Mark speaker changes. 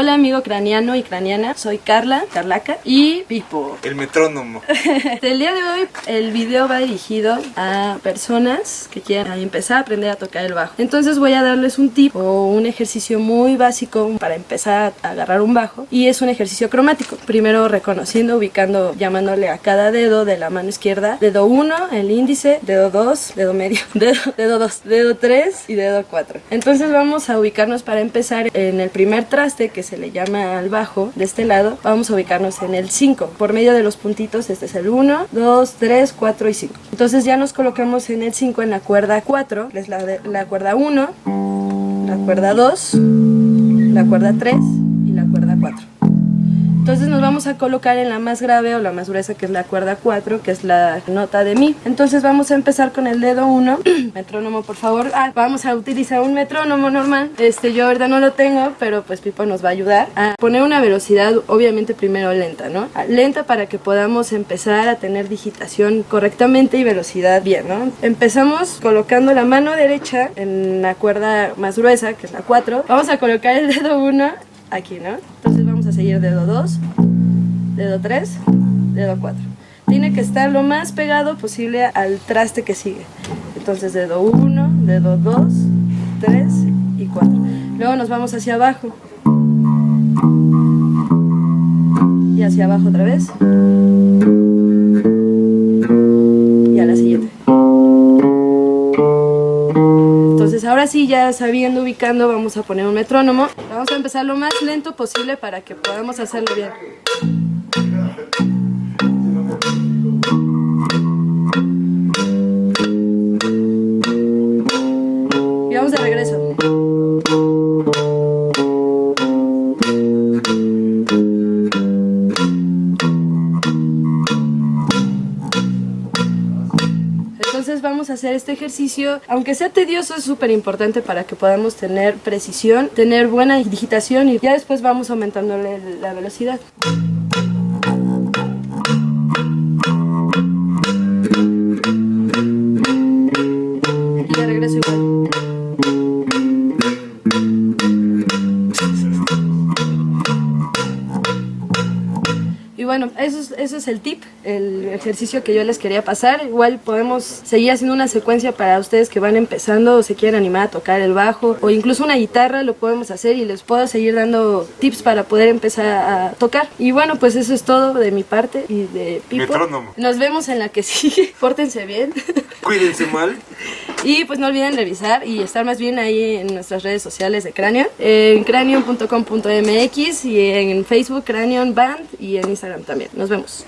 Speaker 1: Hola amigo craniano y craniana, soy Carla, Carlaca y Pipo.
Speaker 2: El metrónomo.
Speaker 1: El día de hoy el video va dirigido a personas que quieran empezar a aprender a tocar el bajo. Entonces voy a darles un tip o un ejercicio muy básico para empezar a agarrar un bajo y es un ejercicio cromático. Primero reconociendo, ubicando, llamándole a cada dedo de la mano izquierda, dedo 1, el índice, dedo 2, dedo medio, dedo 2, dedo 3 y dedo 4. Entonces vamos a ubicarnos para empezar en el primer traste que se le llama al bajo de este lado, vamos a ubicarnos en el 5. Por medio de los puntitos, este es el 1, 2, 3, 4 y 5. Entonces ya nos colocamos en el 5 en la cuerda 4, que es la, de, la cuerda 1, la cuerda 2, la cuerda 3 y la cuerda 4. Entonces nos vamos a colocar en la más grave o la más gruesa que es la cuerda 4, que es la nota de mi. Entonces vamos a empezar con el dedo 1, metrónomo por favor. Ah, vamos a utilizar un metrónomo normal. Este yo ahorita no lo tengo, pero pues Pipo nos va a ayudar a poner una velocidad obviamente primero lenta, ¿no? Ah, lenta para que podamos empezar a tener digitación correctamente y velocidad bien, ¿no? Empezamos colocando la mano derecha en la cuerda más gruesa, que es la 4. Vamos a colocar el dedo 1 aquí, ¿no? A seguir dedo 2, dedo 3, dedo 4. Tiene que estar lo más pegado posible al traste que sigue. Entonces dedo 1, dedo 2, 3 y 4. Luego nos vamos hacia abajo. Y hacia abajo otra vez. Ahora sí, ya sabiendo, ubicando, vamos a poner un metrónomo. Vamos a empezar lo más lento posible para que podamos hacerlo bien. Y vamos de regreso. Entonces vamos a hacer este ejercicio, aunque sea tedioso, es súper importante para que podamos tener precisión, tener buena digitación y ya después vamos aumentándole la velocidad. Y regreso igual. Bueno, eso es, eso es el tip, el ejercicio que yo les quería pasar. Igual podemos seguir haciendo una secuencia para ustedes que van empezando o se quieren animar a tocar el bajo o incluso una guitarra, lo podemos hacer y les puedo seguir dando tips para poder empezar a tocar. Y bueno, pues eso es todo de mi parte y de Pipo.
Speaker 2: Metrónomo.
Speaker 1: Nos vemos en la que sigue. Pórtense bien.
Speaker 2: Cuídense mal.
Speaker 1: Y pues no olviden revisar y estar más bien ahí en nuestras redes sociales de Cranion, en cranion.com.mx y en Facebook Cranion Band y en Instagram también. Nos vemos.